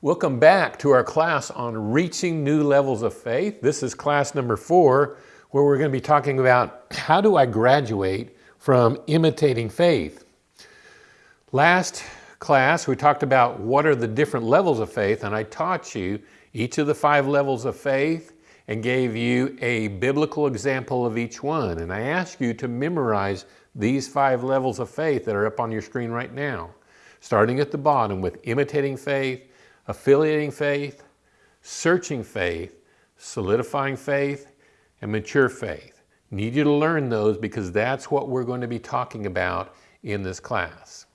Welcome back to our class on reaching new levels of faith. This is class number four, where we're going to be talking about how do I graduate from imitating faith. Last class, we talked about what are the different levels of faith, and I taught you each of the five levels of faith and gave you a biblical example of each one. And I asked you to memorize these five levels of faith that are up on your screen right now, starting at the bottom with imitating faith, affiliating faith, searching faith, solidifying faith, and mature faith. Need you to learn those because that's what we're going to be talking about in this class.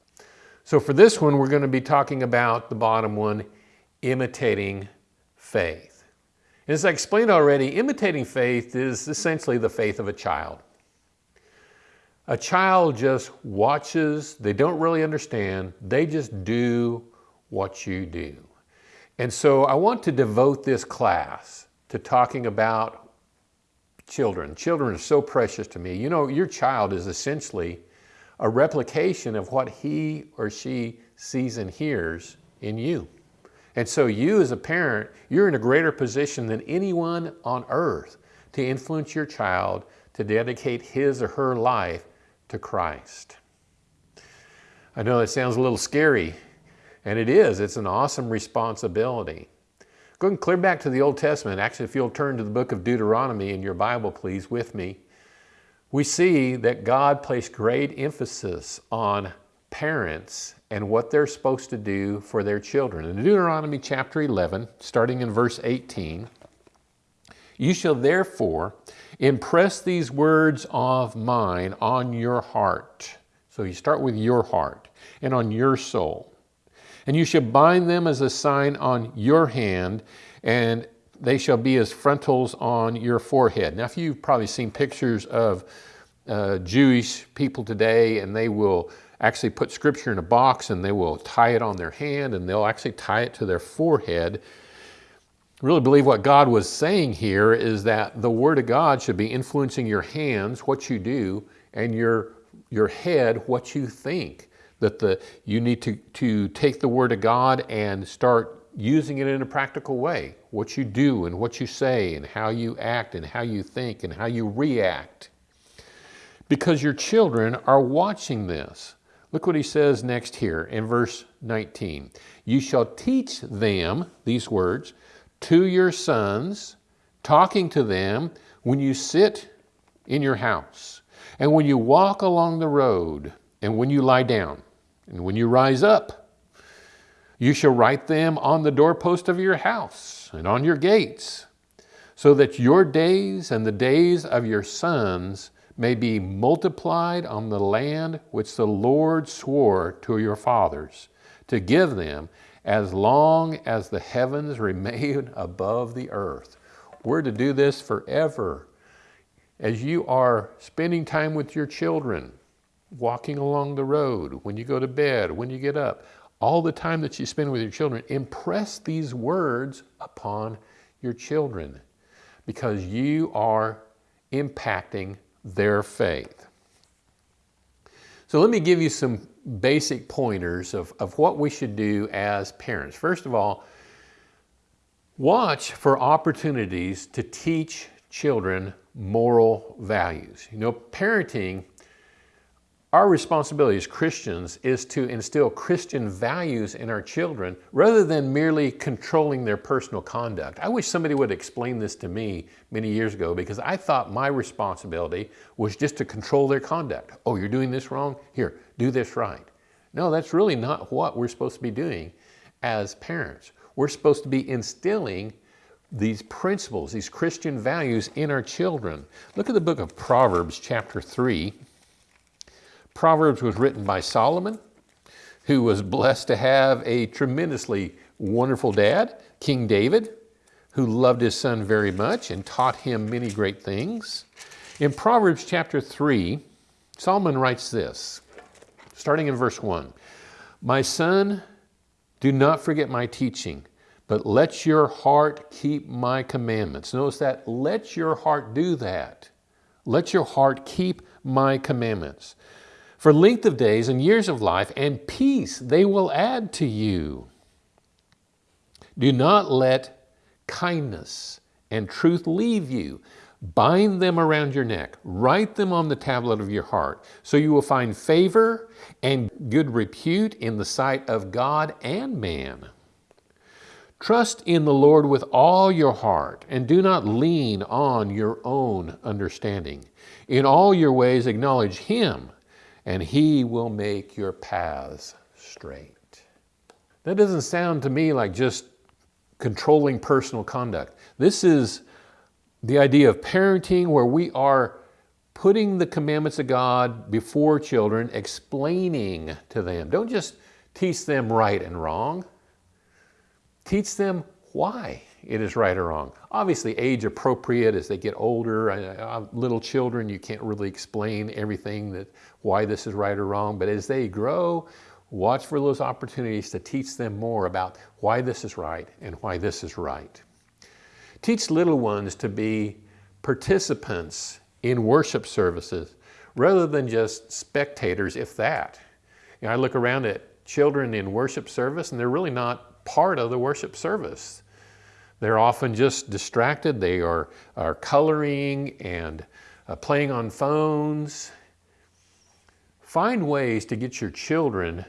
So for this one, we're going to be talking about the bottom one, imitating faith. And as I explained already, imitating faith is essentially the faith of a child. A child just watches, they don't really understand, they just do what you do. And so I want to devote this class to talking about children. Children are so precious to me. You know, your child is essentially a replication of what he or she sees and hears in you. And so you as a parent, you're in a greater position than anyone on earth to influence your child to dedicate his or her life to Christ. I know that sounds a little scary, and it is. It's an awesome responsibility. Go and clear back to the Old Testament. Actually, if you'll turn to the book of Deuteronomy in your Bible, please, with me, we see that God placed great emphasis on parents and what they're supposed to do for their children. In Deuteronomy chapter 11, starting in verse 18, you shall therefore impress these words of mine on your heart. So you start with your heart and on your soul and you shall bind them as a sign on your hand, and they shall be as frontals on your forehead. Now, if you've probably seen pictures of uh, Jewish people today, and they will actually put scripture in a box and they will tie it on their hand and they'll actually tie it to their forehead. Really believe what God was saying here is that the Word of God should be influencing your hands, what you do, and your, your head, what you think that the, you need to, to take the Word of God and start using it in a practical way. What you do and what you say and how you act and how you think and how you react. Because your children are watching this. Look what he says next here in verse 19. You shall teach them, these words, to your sons, talking to them when you sit in your house, and when you walk along the road, and when you lie down. And when you rise up, you shall write them on the doorpost of your house and on your gates, so that your days and the days of your sons may be multiplied on the land which the Lord swore to your fathers to give them as long as the heavens remain above the earth. We're to do this forever. As you are spending time with your children, walking along the road, when you go to bed, when you get up, all the time that you spend with your children, impress these words upon your children because you are impacting their faith. So let me give you some basic pointers of, of what we should do as parents. First of all, watch for opportunities to teach children moral values. You know, parenting our responsibility as Christians is to instill Christian values in our children rather than merely controlling their personal conduct. I wish somebody would explain this to me many years ago because I thought my responsibility was just to control their conduct. Oh, you're doing this wrong? Here, do this right. No, that's really not what we're supposed to be doing as parents. We're supposed to be instilling these principles, these Christian values in our children. Look at the book of Proverbs chapter 3 Proverbs was written by Solomon, who was blessed to have a tremendously wonderful dad, King David, who loved his son very much and taught him many great things. In Proverbs chapter 3, Solomon writes this, starting in verse 1 My son, do not forget my teaching, but let your heart keep my commandments. Notice that, let your heart do that. Let your heart keep my commandments. For length of days and years of life and peace they will add to you. Do not let kindness and truth leave you. Bind them around your neck, write them on the tablet of your heart, so you will find favor and good repute in the sight of God and man. Trust in the Lord with all your heart, and do not lean on your own understanding. In all your ways acknowledge Him, and He will make your paths straight. That doesn't sound to me like just controlling personal conduct. This is the idea of parenting where we are putting the commandments of God before children, explaining to them. Don't just teach them right and wrong. Teach them why it is right or wrong. Obviously, age appropriate as they get older. Little children, you can't really explain everything that why this is right or wrong. But as they grow, watch for those opportunities to teach them more about why this is right and why this is right. Teach little ones to be participants in worship services rather than just spectators, if that. You know, I look around at children in worship service and they're really not part of the worship service. They're often just distracted. They are, are coloring and uh, playing on phones. Find ways to get your children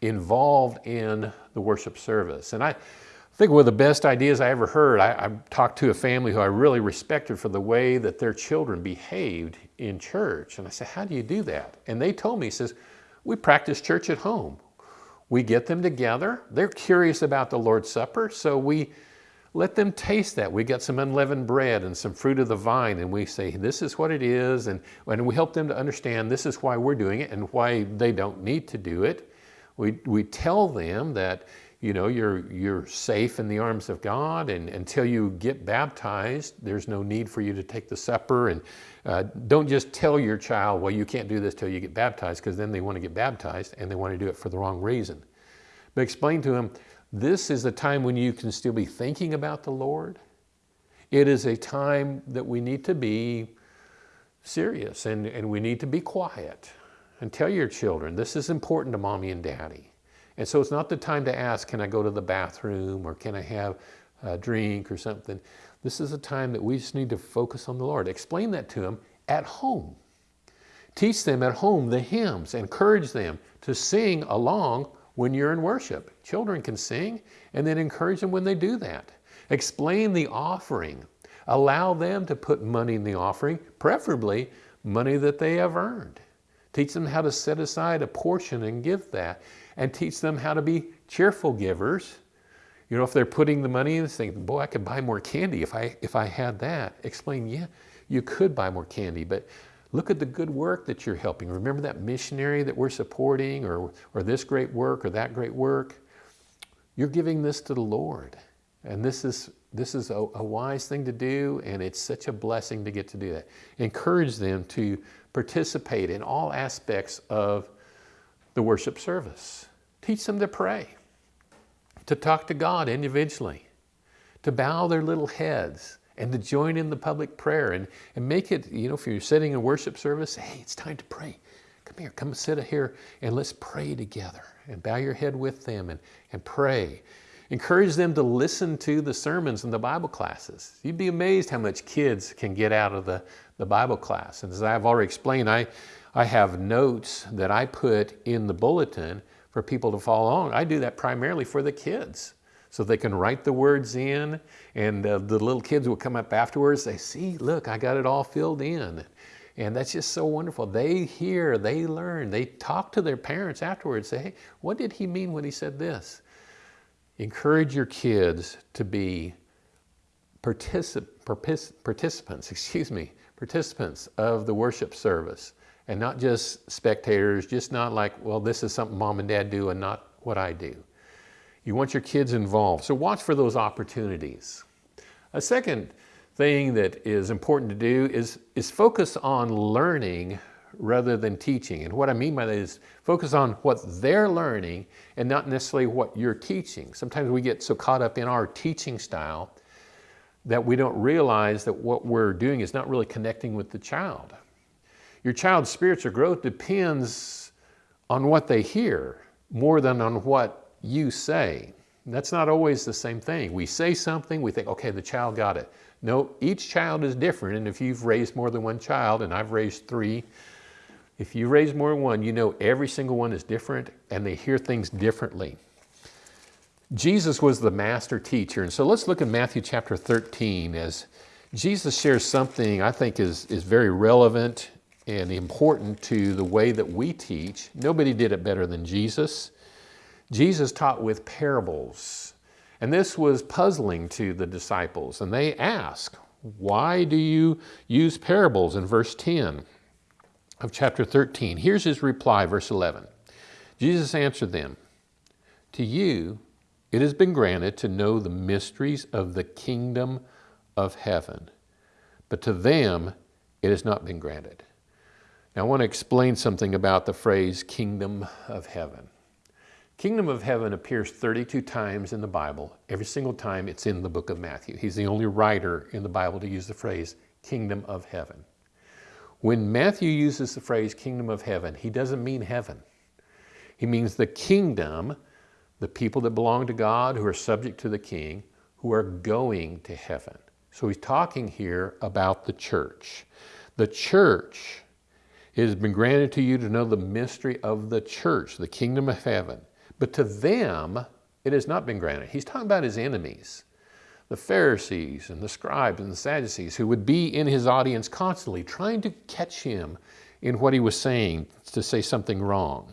involved in the worship service. And I think one of the best ideas I ever heard, I, I talked to a family who I really respected for the way that their children behaved in church. And I said, how do you do that? And they told me, says, we practice church at home. We get them together. They're curious about the Lord's Supper, so we let them taste that. We get some unleavened bread and some fruit of the vine, and we say, this is what it is, and, and we help them to understand this is why we're doing it and why they don't need to do it. We, we tell them that you know, you're, you're safe in the arms of God, and until you get baptized, there's no need for you to take the supper. And uh, don't just tell your child, well, you can't do this till you get baptized, because then they want to get baptized and they want to do it for the wrong reason. But explain to them, this is a time when you can still be thinking about the Lord. It is a time that we need to be serious and, and we need to be quiet. And tell your children, this is important to mommy and daddy. And so it's not the time to ask, can I go to the bathroom or can I have a drink or something? This is a time that we just need to focus on the Lord. Explain that to them at home. Teach them at home the hymns. Encourage them to sing along when you're in worship. Children can sing and then encourage them when they do that. Explain the offering. Allow them to put money in the offering, preferably money that they have earned. Teach them how to set aside a portion and give that and teach them how to be cheerful givers. You know, if they're putting the money in, thinking, boy, I could buy more candy if I, if I had that. Explain, yeah, you could buy more candy, but look at the good work that you're helping. Remember that missionary that we're supporting or, or this great work or that great work? You're giving this to the Lord. And this is, this is a, a wise thing to do, and it's such a blessing to get to do that. Encourage them to participate in all aspects of the worship service. Teach them to pray, to talk to God individually, to bow their little heads and to join in the public prayer and, and make it, you know, if you're sitting in worship service, hey, it's time to pray. Come here, come sit here and let's pray together and bow your head with them and, and pray. Encourage them to listen to the sermons and the Bible classes. You'd be amazed how much kids can get out of the, the Bible class. And as I've already explained, I, I have notes that I put in the bulletin for people to follow along. I do that primarily for the kids so they can write the words in and uh, the little kids will come up afterwards. They see, look, I got it all filled in. And that's just so wonderful. They hear, they learn, they talk to their parents afterwards, say, hey, what did he mean when he said this? Encourage your kids to be particip participants, excuse me, participants of the worship service and not just spectators, just not like, well, this is something mom and dad do and not what I do. You want your kids involved. So watch for those opportunities. A second thing that is important to do is, is focus on learning rather than teaching. And what I mean by that is focus on what they're learning and not necessarily what you're teaching. Sometimes we get so caught up in our teaching style that we don't realize that what we're doing is not really connecting with the child. Your child's spiritual growth depends on what they hear more than on what you say. That's not always the same thing. We say something, we think, okay, the child got it. No, each child is different. And if you've raised more than one child, and I've raised three, if you raise more than one, you know every single one is different and they hear things differently. Jesus was the master teacher. And so let's look at Matthew chapter 13 as Jesus shares something I think is, is very relevant and important to the way that we teach. Nobody did it better than Jesus. Jesus taught with parables. And this was puzzling to the disciples. And they ask, Why do you use parables? In verse 10 of chapter 13. Here's his reply, verse 11. Jesus answered them, To you it has been granted to know the mysteries of the kingdom of heaven, but to them it has not been granted. Now, I want to explain something about the phrase kingdom of heaven. Kingdom of heaven appears 32 times in the Bible. Every single time it's in the book of Matthew. He's the only writer in the Bible to use the phrase kingdom of heaven. When Matthew uses the phrase kingdom of heaven, he doesn't mean heaven. He means the kingdom, the people that belong to God who are subject to the king, who are going to heaven. So he's talking here about the church. The church, it has been granted to you to know the mystery of the church, the kingdom of heaven. But to them, it has not been granted. He's talking about his enemies, the Pharisees and the scribes and the Sadducees, who would be in his audience constantly trying to catch him in what he was saying to say something wrong.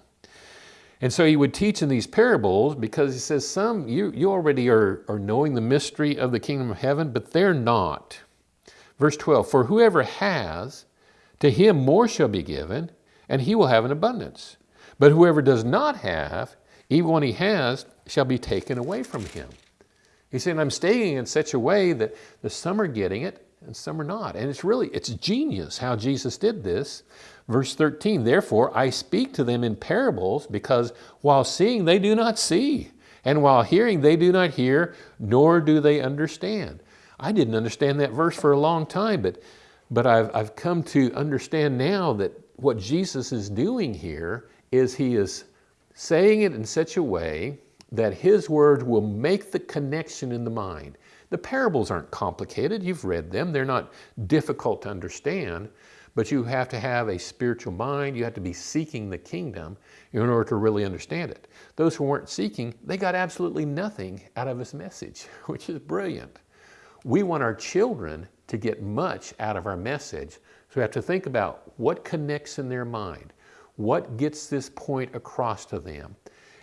And so he would teach in these parables because he says, Some, you, you already are, are knowing the mystery of the kingdom of heaven, but they're not. Verse 12 For whoever has, to him more shall be given, and he will have an abundance. But whoever does not have, even what he has shall be taken away from him. He's saying, I'm stating in such a way that the some are getting it and some are not. And it's really, it's genius how Jesus did this. Verse 13, therefore I speak to them in parables because while seeing they do not see, and while hearing they do not hear, nor do they understand. I didn't understand that verse for a long time, but, but I've, I've come to understand now that what Jesus is doing here is he is saying it in such a way that his word will make the connection in the mind. The parables aren't complicated. You've read them. They're not difficult to understand, but you have to have a spiritual mind. You have to be seeking the kingdom in order to really understand it. Those who weren't seeking, they got absolutely nothing out of his message, which is brilliant. We want our children to get much out of our message, so we have to think about what connects in their mind. What gets this point across to them?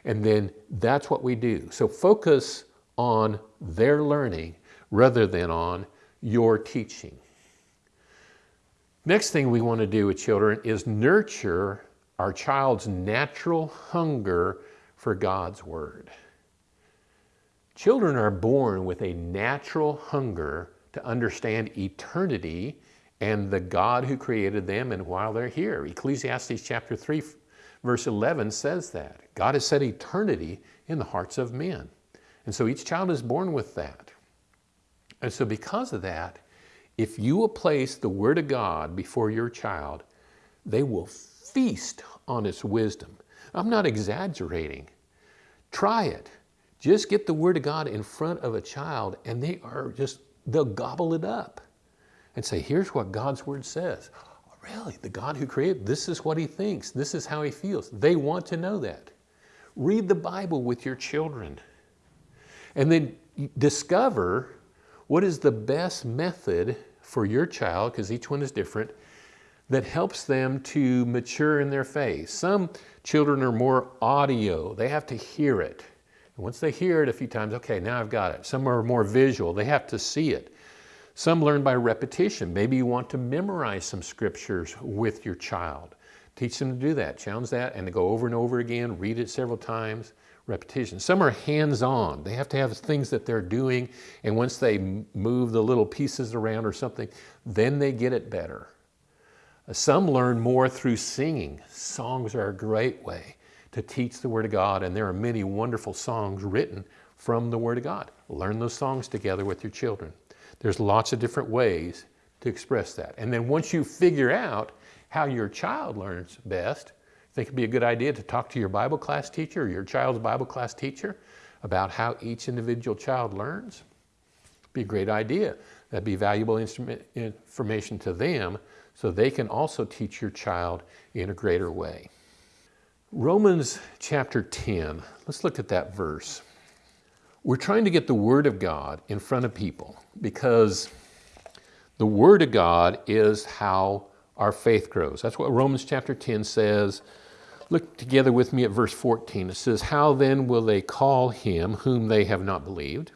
And then that's what we do. So focus on their learning rather than on your teaching. Next thing we want to do with children is nurture our child's natural hunger for God's Word. Children are born with a natural hunger to understand eternity and the God who created them and while they're here. Ecclesiastes chapter 3 verse 11 says that. God has set eternity in the hearts of men. And so each child is born with that. And so because of that, if you will place the Word of God before your child, they will feast on its wisdom. I'm not exaggerating. Try it. Just get the Word of God in front of a child and they are just, they'll gobble it up and say, here's what God's word says. Really? The God who created, this is what he thinks. This is how he feels. They want to know that. Read the Bible with your children. And then discover what is the best method for your child, because each one is different, that helps them to mature in their faith. Some children are more audio. They have to hear it. And once they hear it a few times, okay, now I've got it. Some are more visual. They have to see it. Some learn by repetition. Maybe you want to memorize some scriptures with your child. Teach them to do that, challenge that, and to go over and over again, read it several times, repetition. Some are hands-on. They have to have things that they're doing, and once they move the little pieces around or something, then they get it better. Uh, some learn more through singing. Songs are a great way to teach the Word of God, and there are many wonderful songs written from the Word of God. Learn those songs together with your children. There's lots of different ways to express that. And then once you figure out how your child learns best, I think it'd be a good idea to talk to your Bible class teacher or your child's Bible class teacher about how each individual child learns? Be a great idea. That'd be valuable information to them so they can also teach your child in a greater way. Romans chapter 10, let's look at that verse. We're trying to get the Word of God in front of people because the Word of God is how our faith grows. That's what Romans chapter 10 says. Look together with me at verse 14. It says, How then will they call him whom they have not believed?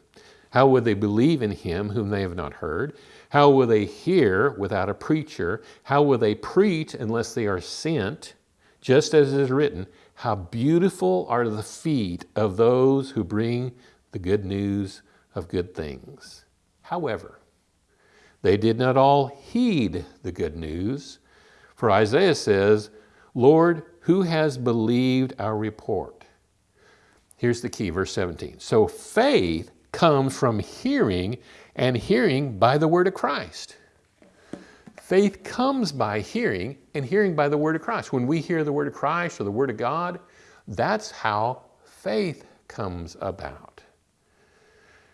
How will they believe in him whom they have not heard? How will they hear without a preacher? How will they preach unless they are sent? Just as it is written, How beautiful are the feet of those who bring the good news of good things. However, they did not all heed the good news, for Isaiah says, Lord, who has believed our report? Here's the key, verse 17. So faith comes from hearing, and hearing by the word of Christ. Faith comes by hearing, and hearing by the word of Christ. When we hear the word of Christ or the word of God, that's how faith comes about.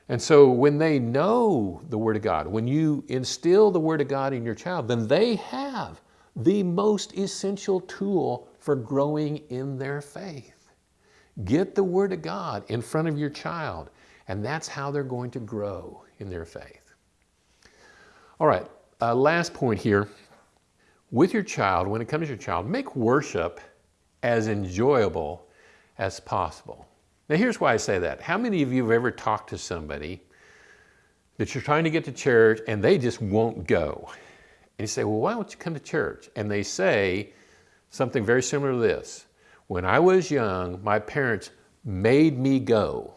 And so when they know the Word of God, when you instill the Word of God in your child, then they have the most essential tool for growing in their faith. Get the Word of God in front of your child and that's how they're going to grow in their faith. All right, uh, last point here. With your child, when it comes to your child, make worship as enjoyable as possible. Now, here's why I say that. How many of you have ever talked to somebody that you're trying to get to church and they just won't go? And you say, Well, why don't you come to church? And they say something very similar to this When I was young, my parents made me go.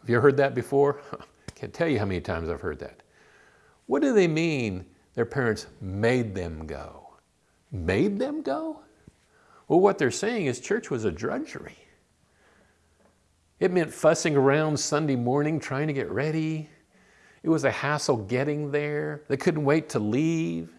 Have you heard that before? I Can't tell you how many times I've heard that. What do they mean their parents made them go? Made them go? Well, what they're saying is church was a drudgery. It meant fussing around Sunday morning trying to get ready. It was a hassle getting there. They couldn't wait to leave.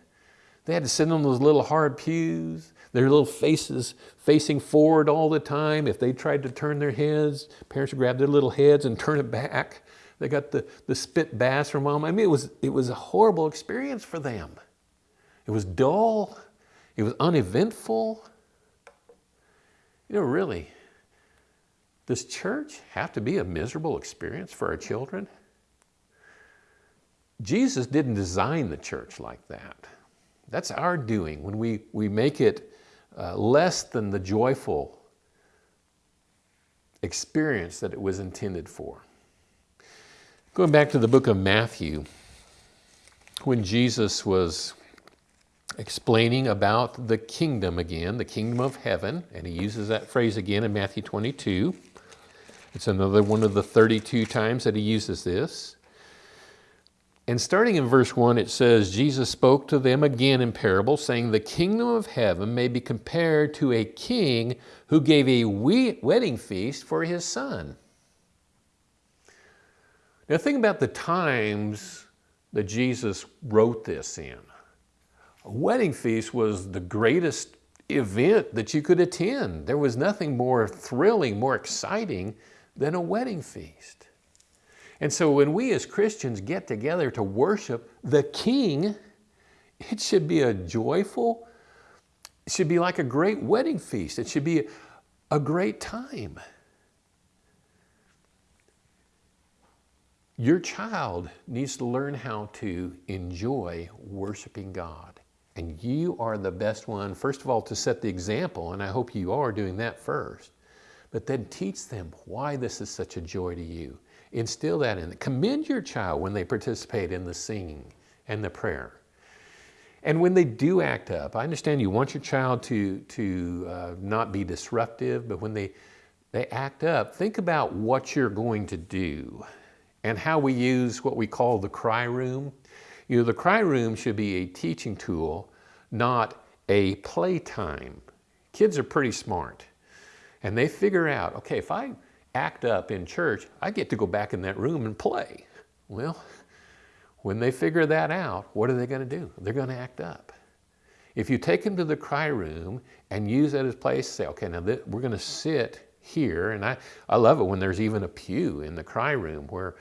They had to sit on those little hard pews their little faces facing forward all the time. If they tried to turn their heads, parents would grab their little heads and turn it back. They got the, the spit bass from mom. I mean, it was, it was a horrible experience for them. It was dull. It was uneventful. You know, really, does church have to be a miserable experience for our children? Jesus didn't design the church like that. That's our doing when we, we make it uh, less than the joyful experience that it was intended for. Going back to the book of Matthew, when Jesus was explaining about the kingdom again, the kingdom of heaven, and he uses that phrase again in Matthew 22. It's another one of the 32 times that he uses this. And starting in verse 1, it says, Jesus spoke to them again in parable, saying, The kingdom of heaven may be compared to a king who gave a wedding feast for his son. Now, think about the times that Jesus wrote this in. A wedding feast was the greatest event that you could attend. There was nothing more thrilling, more exciting than a wedding feast. And so when we as Christians get together to worship the King, it should be a joyful, it should be like a great wedding feast. It should be a, great time. Your child needs to learn how to enjoy worshiping God. And you are the best one, first of all, to set the example, and I hope you are doing that first. But then teach them why this is such a joy to you. Instill that in them. Commend your child when they participate in the singing and the prayer. And when they do act up, I understand you want your child to, to uh, not be disruptive, but when they, they act up, think about what you're going to do and how we use what we call the cry room. You know, the cry room should be a teaching tool, not a playtime. Kids are pretty smart and they figure out, okay, if I act up in church, I get to go back in that room and play. Well, when they figure that out, what are they going to do? They're going to act up. If you take them to the cry room and use that as place, say, okay, now we're going to sit here. And I, I love it when there's even a pew in the cry room where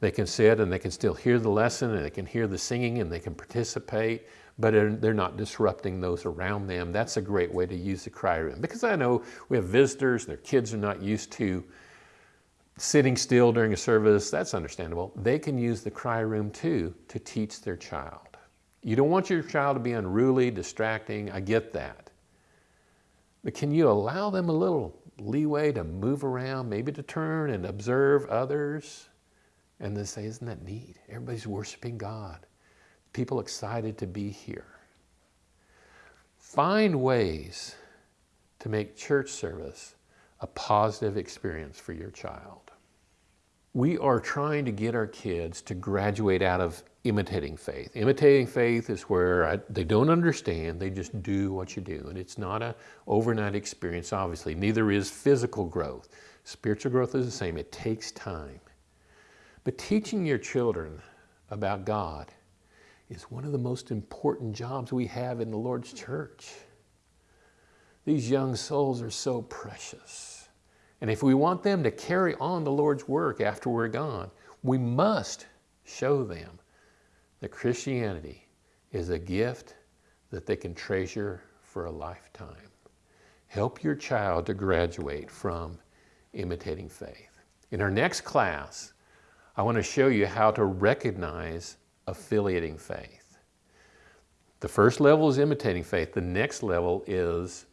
they can sit and they can still hear the lesson and they can hear the singing and they can participate, but they're not disrupting those around them. That's a great way to use the cry room because I know we have visitors, their kids are not used to sitting still during a service. That's understandable. They can use the cry room too to teach their child. You don't want your child to be unruly, distracting. I get that. But can you allow them a little leeway to move around, maybe to turn and observe others? And then say, isn't that neat? Everybody's worshiping God. People excited to be here. Find ways to make church service a positive experience for your child. We are trying to get our kids to graduate out of imitating faith. Imitating faith is where I, they don't understand, they just do what you do. And it's not an overnight experience, obviously. Neither is physical growth. Spiritual growth is the same, it takes time. But teaching your children about God is one of the most important jobs we have in the Lord's church. These young souls are so precious. And if we want them to carry on the Lord's work after we're gone, we must show them that Christianity is a gift that they can treasure for a lifetime. Help your child to graduate from imitating faith. In our next class, I want to show you how to recognize affiliating faith. The first level is imitating faith. The next level is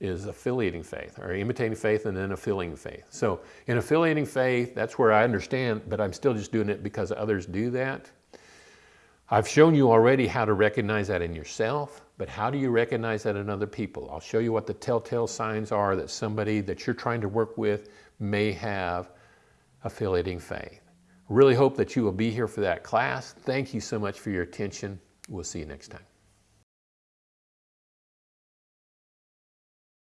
is affiliating faith or imitating faith and then affiliating faith. So in affiliating faith, that's where I understand, but I'm still just doing it because others do that. I've shown you already how to recognize that in yourself, but how do you recognize that in other people? I'll show you what the telltale signs are that somebody that you're trying to work with may have affiliating faith. Really hope that you will be here for that class. Thank you so much for your attention. We'll see you next time.